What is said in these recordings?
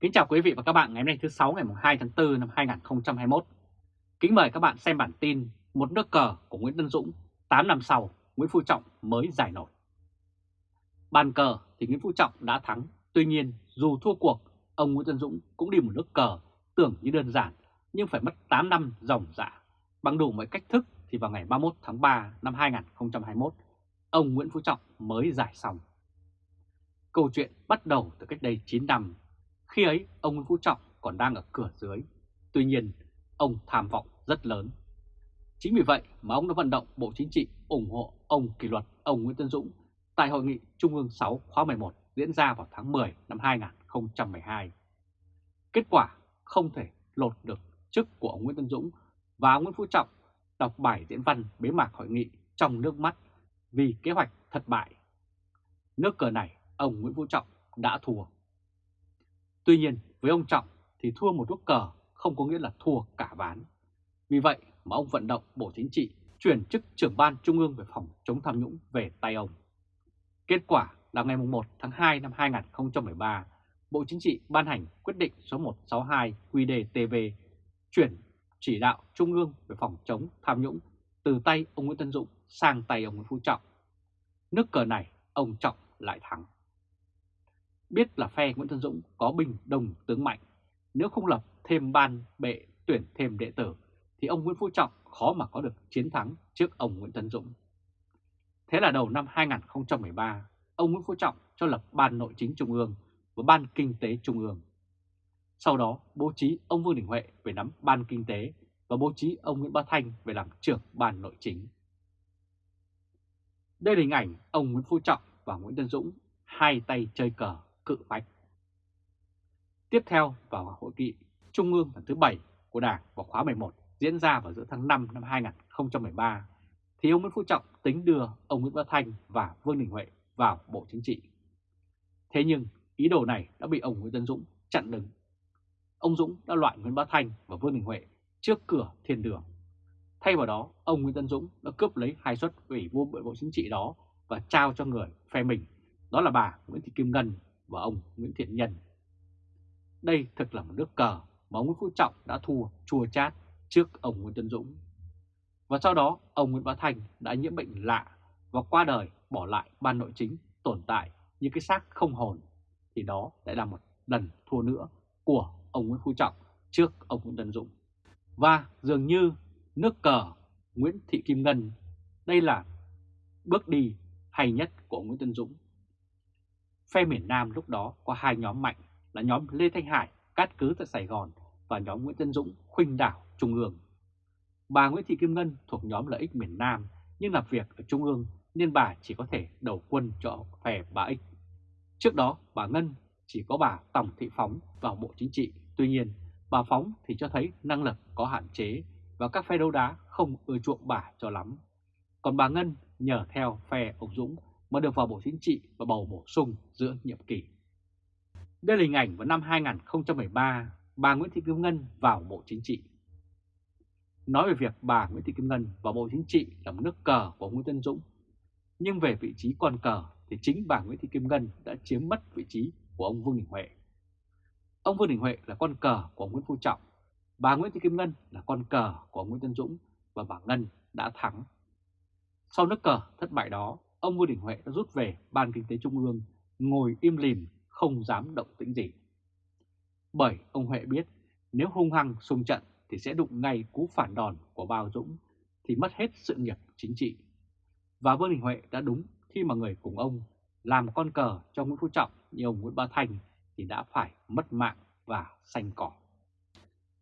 Kính chào quý vị và các bạn ngày hôm nay thứ 6 ngày 2 tháng 4 năm 2021. Kính mời các bạn xem bản tin Một nước cờ của Nguyễn Tân Dũng 8 năm sau Nguyễn Phú Trọng mới giải nổi. Bàn cờ thì Nguyễn Phú Trọng đã thắng, tuy nhiên dù thua cuộc, ông Nguyễn Tân Dũng cũng đi một nước cờ tưởng như đơn giản nhưng phải mất 8 năm dòng dã. Bằng đủ mọi cách thức thì vào ngày 31 tháng 3 năm 2021, ông Nguyễn Phú Trọng mới giải xong. Câu chuyện bắt đầu từ cách đây 9 năm khi ấy ông Nguyễn Phú Trọng còn đang ở cửa dưới, tuy nhiên ông tham vọng rất lớn. Chính vì vậy mà ông đã vận động Bộ Chính trị ủng hộ ông kỷ luật ông Nguyễn Tân Dũng tại Hội nghị Trung ương 6 khóa 11 diễn ra vào tháng 10 năm 2012. Kết quả không thể lột được chức của ông Nguyễn Tân Dũng và ông Nguyễn Phú Trọng đọc bài diễn văn bế mạc hội nghị trong nước mắt vì kế hoạch thất bại. Nước cờ này ông Nguyễn Phú Trọng đã thua. Tuy nhiên với ông Trọng thì thua một nước cờ không có nghĩa là thua cả ván. Vì vậy mà ông vận động Bộ Chính trị chuyển chức trưởng ban Trung ương về phòng chống tham nhũng về tay ông. Kết quả là ngày 1 tháng 2 năm 2013, Bộ Chính trị ban hành quyết định số 162 QĐ-TV chuyển chỉ đạo Trung ương về phòng chống tham nhũng từ tay ông Nguyễn Tân Dũng sang tay ông Nguyễn Phú Trọng. Nước cờ này ông Trọng lại thắng. Biết là phe Nguyễn Tân Dũng có bình đồng tướng mạnh, nếu không lập thêm ban bệ tuyển thêm đệ tử thì ông Nguyễn Phú Trọng khó mà có được chiến thắng trước ông Nguyễn Tân Dũng. Thế là đầu năm 2013, ông Nguyễn Phú Trọng cho lập Ban Nội chính Trung ương và Ban Kinh tế Trung ương. Sau đó bố trí ông Vương Đình Huệ về nắm Ban Kinh tế và bố trí ông Nguyễn Bá Thanh về làm trưởng Ban Nội chính. Đây là hình ảnh ông Nguyễn Phú Trọng và Nguyễn Tân Dũng hai tay chơi cờ cự phách. Tiếp theo vào hội nghị Trung ương lần thứ 7 của Đảng vào khóa 11 diễn ra vào giữa tháng 5 năm 2013, thì ông Nguyễn Phú Trọng tính đưa ông Nguyễn Bá Thanh và Vương Đình Huệ vào Bộ Chính trị. Thế nhưng ý đồ này đã bị ông Nguyễn Tân Dũng chặn đứng. Ông Dũng đã loại Nguyễn Bá Thanh và Vương Đình Huệ trước cửa thiên đường. Thay vào đó, ông Nguyễn Tân Dũng đã cướp lấy hai suất ủy viên bộ chính trị đó và trao cho người phe mình, đó là bà Nguyễn Thị Kim Ngân và ông Nguyễn Thiện Nhân. Đây thực là một nước cờ mà ông Nguyễn Phú Trọng đã thua chua chát trước ông Nguyễn Tân Dũng. Và sau đó, ông Nguyễn Bá Thành đã nhiễm bệnh lạ và qua đời bỏ lại ban nội chính tồn tại như cái xác không hồn, thì đó lại là một lần thua nữa của ông Nguyễn Phú Trọng trước ông Nguyễn Tân Dũng. Và dường như nước cờ Nguyễn Thị Kim Ngân, đây là bước đi hay nhất của Nguyễn Tân Dũng Phe miền Nam lúc đó có hai nhóm mạnh là nhóm Lê Thanh Hải cát cứ tại Sài Gòn và nhóm Nguyễn Tân Dũng khuynh đảo Trung ương. Bà Nguyễn Thị Kim Ngân thuộc nhóm lợi ích miền Nam nhưng làm việc ở Trung ương nên bà chỉ có thể đầu quân cho phe bà Ích. Trước đó bà Ngân chỉ có bà Tổng Thị Phóng vào Bộ Chính trị, tuy nhiên bà Phóng thì cho thấy năng lực có hạn chế và các phe đấu đá không ưa chuộng bà cho lắm. Còn bà Ngân nhờ theo phe ông Dũng mà được vào Bộ Chính trị và bầu bổ sung giữa nhiệm kỳ. Đây là hình ảnh vào năm 2013, bà Nguyễn Thị Kim Ngân vào Bộ Chính trị. Nói về việc bà Nguyễn Thị Kim Ngân vào Bộ Chính trị là một nước cờ của Nguyễn Tân Dũng. Nhưng về vị trí con cờ thì chính bà Nguyễn Thị Kim Ngân đã chiếm mất vị trí của ông Vương Đình Huệ. Ông Vương Đình Huệ là con cờ của ông Nguyễn Phú Trọng, bà Nguyễn Thị Kim Ngân là con cờ của ông Nguyễn Tân Dũng và bà Ngân đã thắng. Sau nước cờ thất bại đó, ông Vương Đình Huệ đã rút về Ban Kinh tế Trung ương, ngồi im lìm, không dám động tĩnh gì. Bởi ông Huệ biết nếu hung hăng xung trận thì sẽ đụng ngay cú phản đòn của Bao Dũng thì mất hết sự nghiệp chính trị. Và Vương Đình Huệ đã đúng khi mà người cùng ông làm con cờ cho Nguyễn Phú Trọng như ông Nguyễn Ba Thành thì đã phải mất mạng và xanh cỏ.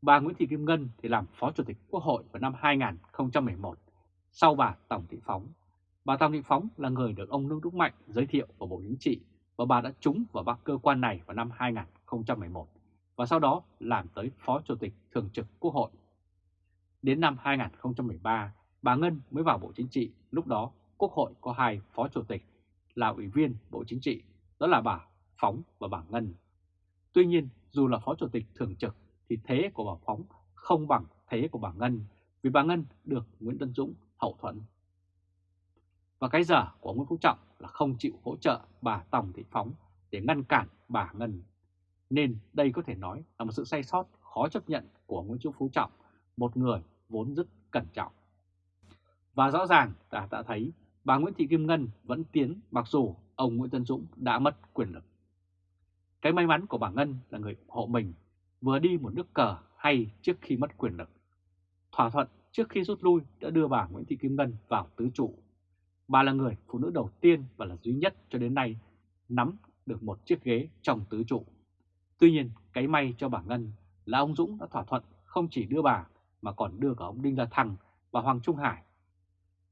Bà Nguyễn Thị Kim Ngân thì làm Phó Chủ tịch Quốc hội vào năm 2011 sau bà Tổng Thị Phóng Bà Tòng Thị Phóng là người được ông Nông Đức Mạnh giới thiệu vào Bộ Chính trị và bà đã trúng vào ba cơ quan này vào năm 2011 và sau đó làm tới Phó Chủ tịch Thường trực Quốc hội. Đến năm 2013, bà Ngân mới vào Bộ Chính trị, lúc đó Quốc hội có hai Phó Chủ tịch là Ủy viên Bộ Chính trị, đó là bà Phóng và bà Ngân. Tuy nhiên, dù là Phó Chủ tịch Thường trực thì thế của bà Phóng không bằng thế của bà Ngân vì bà Ngân được Nguyễn Tân Dũng hậu thuẫn. Và cái dở của Nguyễn Phú Trọng là không chịu hỗ trợ bà Tòng Thị Phóng để ngăn cản bà Ngân. Nên đây có thể nói là một sự sai sót khó chấp nhận của Nguyễn Trung Phú Trọng, một người vốn rất cẩn trọng. Và rõ ràng ta đã thấy bà Nguyễn Thị Kim Ngân vẫn tiến mặc dù ông Nguyễn Tân Dũng đã mất quyền lực. Cái may mắn của bà Ngân là người ủng hộ mình vừa đi một nước cờ hay trước khi mất quyền lực. Thỏa thuận trước khi rút lui đã đưa bà Nguyễn Thị Kim Ngân vào tứ trụ. Bà là người phụ nữ đầu tiên và là duy nhất cho đến nay nắm được một chiếc ghế trong tứ trụ. Tuy nhiên, cái may cho bà Ngân là ông Dũng đã thỏa thuận không chỉ đưa bà mà còn đưa cả ông Đinh La Thăng và Hoàng Trung Hải.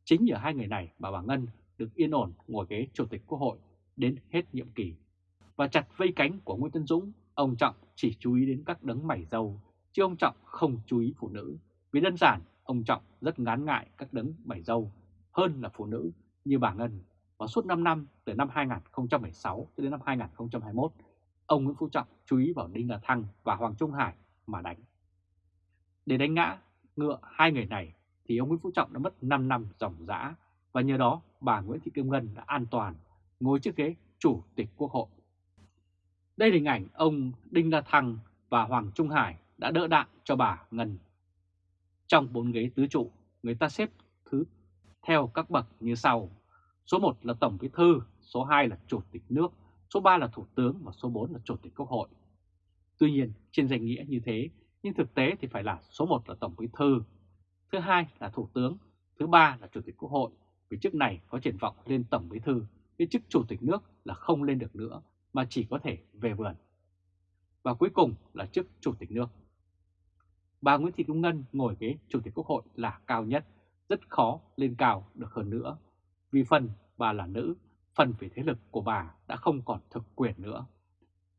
Chính nhờ hai người này bà bà Ngân được yên ổn ngồi ghế Chủ tịch Quốc hội đến hết nhiệm kỳ. Và chặt vây cánh của Nguyễn Tân Dũng, ông Trọng chỉ chú ý đến các đấng mảy dâu, chứ ông Trọng không chú ý phụ nữ. Vì đơn giản, ông Trọng rất ngán ngại các đấng mảy dâu hơn là phụ nữ như bà Ngân. Và suốt 5 năm, từ năm 2016 cho đến năm 2021, ông Nguyễn Phú Trọng chú ý vào Đinh La Thăng và Hoàng Trung Hải mà đánh. Để đánh ngã ngựa hai người này thì ông Nguyễn Phú Trọng đã mất 5 năm dòng dã và nhờ đó bà Nguyễn Thị Kim Ngân đã an toàn ngồi chiếc ghế Chủ tịch Quốc hội. Đây là hình ảnh ông Đinh La Thăng và Hoàng Trung Hải đã đỡ đạn cho bà Ngân. Trong bốn ghế tứ trụ, người ta xếp thứ theo các bậc như sau. Số 1 là Tổng Bí Thư, số 2 là Chủ tịch nước, số 3 là Thủ tướng và số 4 là Chủ tịch Quốc hội. Tuy nhiên, trên danh nghĩa như thế, nhưng thực tế thì phải là số 1 là Tổng Bí Thư, thứ hai là Thủ tướng, thứ ba là Chủ tịch Quốc hội, vì chức này có triển vọng lên Tổng Bí Thư, cái chức Chủ tịch nước là không lên được nữa, mà chỉ có thể về vườn. Và cuối cùng là chức Chủ tịch nước. Bà Nguyễn Thị Kim Ngân ngồi ghế Chủ tịch Quốc hội là cao nhất, rất khó lên cao được hơn nữa, vì phần bà là nữ, phần về thế lực của bà đã không còn thực quyền nữa.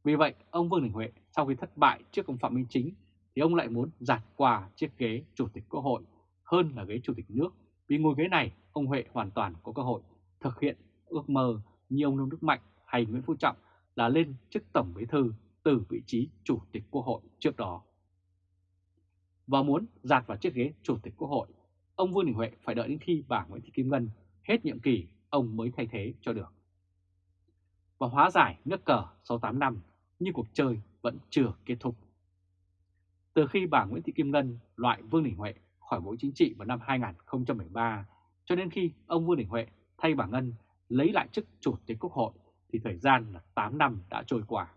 Vì vậy, ông Vương Đình Huệ sau khi thất bại trước ông Phạm Minh Chính thì ông lại muốn giạt qua chiếc ghế Chủ tịch Quốc hội hơn là ghế Chủ tịch nước. Vì ngồi ghế này, ông Huệ hoàn toàn có cơ hội thực hiện ước mơ như ông Nông Đức Mạnh hay Nguyễn Phú Trọng là lên chức Tổng Bí Thư từ vị trí Chủ tịch Quốc hội trước đó. Và muốn giạt vào chiếc ghế Chủ tịch Quốc hội, ông Vương Đình Huệ phải đợi đến khi bà Nguyễn Thị Kim Ngân hết nhiệm kỳ, ông mới thay thế cho được. Và hóa giải nước cờ sau 8 năm, nhưng cuộc chơi vẫn chưa kết thúc. Từ khi bà Nguyễn Thị Kim Ngân loại Vương Đình Huệ khỏi Bộ Chính trị vào năm 2013 cho đến khi ông Vương Đình Huệ thay bà Ngân lấy lại chức Chủ tịch Quốc hội thì thời gian là 8 năm đã trôi qua.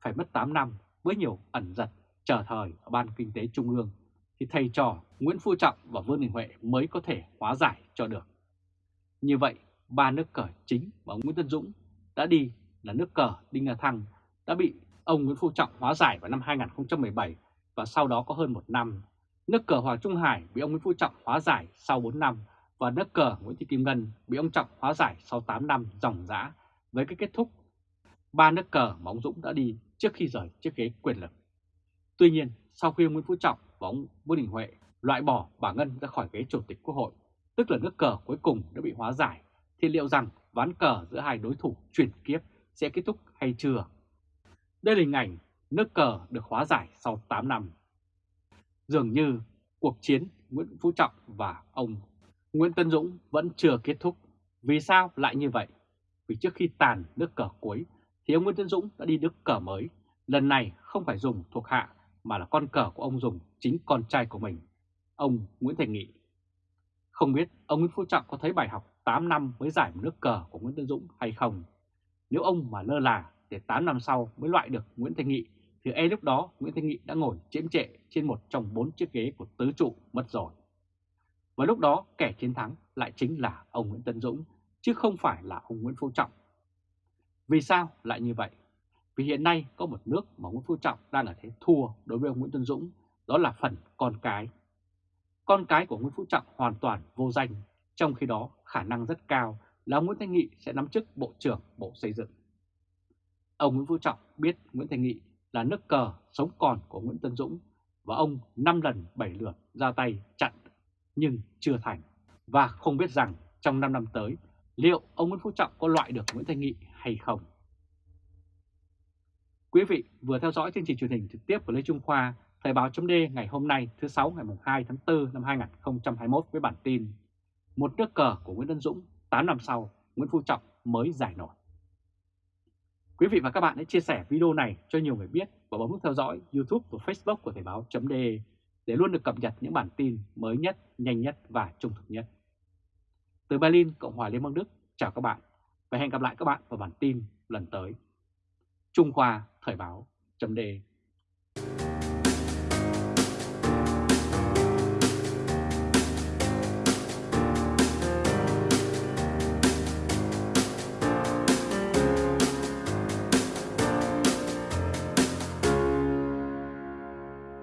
Phải mất 8 năm với nhiều ẩn giật chờ thời ở Ban Kinh tế Trung ương thì thầy trò Nguyễn Phú Trọng và Vương Đình Huệ mới có thể hóa giải cho được. Như vậy, ba nước cờ chính và Nguyễn Tân Dũng đã đi là nước cờ Đinh La Thăng đã bị ông Nguyễn Phú Trọng hóa giải vào năm 2017 và sau đó có hơn một năm. Nước cờ Hoàng Trung Hải bị ông Nguyễn Phú Trọng hóa giải sau 4 năm và nước cờ Nguyễn Thị Kim Ngân bị ông Trọng hóa giải sau 8 năm dòng dã với cái kết thúc ba nước cờ mà ông Dũng đã đi trước khi rời chiếc ghế quyền lực. Tuy nhiên, sau khi ông Nguyễn Phú Trọng và ông Vương Đình Huệ loại bỏ bà Ngân ra khỏi ghế Chủ tịch Quốc hội, tức là nước cờ cuối cùng đã bị hóa giải, thì liệu rằng ván cờ giữa hai đối thủ chuyển kiếp sẽ kết thúc hay chưa? Đây là hình ảnh nước cờ được hóa giải sau 8 năm. Dường như cuộc chiến Nguyễn Phú Trọng và ông Nguyễn Tân Dũng vẫn chưa kết thúc. Vì sao lại như vậy? Vì trước khi tàn nước cờ cuối thì ông Nguyễn Tân Dũng đã đi nước cờ mới. Lần này không phải dùng thuộc hạ mà là con cờ của ông dùng chính con trai của mình, ông Nguyễn Thành Nghị. Không biết ông Nguyễn Phú Trọng có thấy bài học 8 năm mới giải một nước cờ của Nguyễn Tân Dũng hay không? Nếu ông mà lơ là để 8 năm sau mới loại được Nguyễn Thanh Nghị thì e lúc đó Nguyễn Thanh Nghị đã ngồi chiếm trệ trên một trong bốn chiếc ghế của tứ trụ mất rồi. Và lúc đó kẻ chiến thắng lại chính là ông Nguyễn Tân Dũng chứ không phải là ông Nguyễn Phú Trọng. Vì sao lại như vậy? Vì hiện nay có một nước mà Nguyễn Phú Trọng đang ở thế thua đối với ông Nguyễn Tân Dũng, đó là phần con cái. Con cái của Nguyễn Phú Trọng hoàn toàn vô danh, trong khi đó khả năng rất cao là ông Nguyễn Thanh Nghị sẽ nắm chức Bộ trưởng Bộ Xây dựng. Ông Nguyễn Phú Trọng biết Nguyễn Thanh Nghị là nước cờ sống còn của Nguyễn Tân Dũng và ông 5 lần 7 lượt ra tay chặn nhưng chưa thành. Và không biết rằng trong 5 năm tới liệu ông Nguyễn Phú Trọng có loại được Nguyễn Thanh Nghị hay không. Quý vị vừa theo dõi chương trình truyền hình trực tiếp của Lê Trung Khoa, Thời báo chấm ngày hôm nay thứ 6 ngày 2 tháng 4 năm 2021 với bản tin Một nước cờ của Nguyễn Văn Dũng 8 năm sau Nguyễn Phú Trọng mới giải nổi. Quý vị và các bạn hãy chia sẻ video này cho nhiều người biết và bấm nút theo dõi YouTube và Facebook của Thời báo chấm để luôn được cập nhật những bản tin mới nhất, nhanh nhất và trung thực nhất. Từ Berlin, Cộng hòa Liên bang Đức, chào các bạn và hẹn gặp lại các bạn vào bản tin lần tới. Trung Hoa Thời báo.de